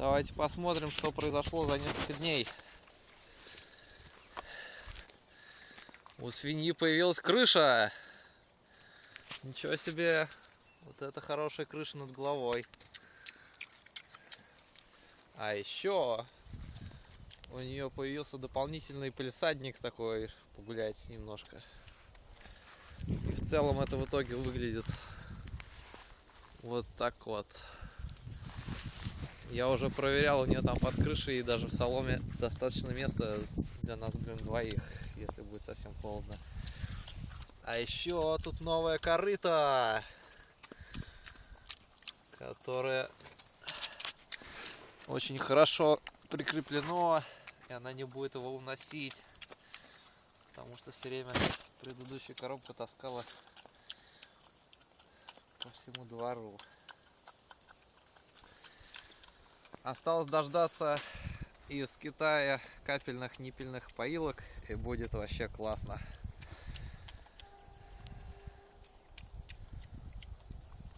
Давайте посмотрим, что произошло за несколько дней. У свиньи появилась крыша. Ничего себе. Вот это хорошая крыша над головой. А еще у нее появился дополнительный полисадник такой. Погулять немножко. И в целом это в итоге выглядит вот так вот. Я уже проверял, у нее там под крышей и даже в соломе достаточно места для нас, блин, двоих, если будет совсем холодно. А еще тут новая корыта, которая очень хорошо прикреплено, и она не будет его уносить, потому что все время предыдущая коробка таскала по всему двору. Осталось дождаться из Китая капельных ниппельных поилок и будет вообще классно.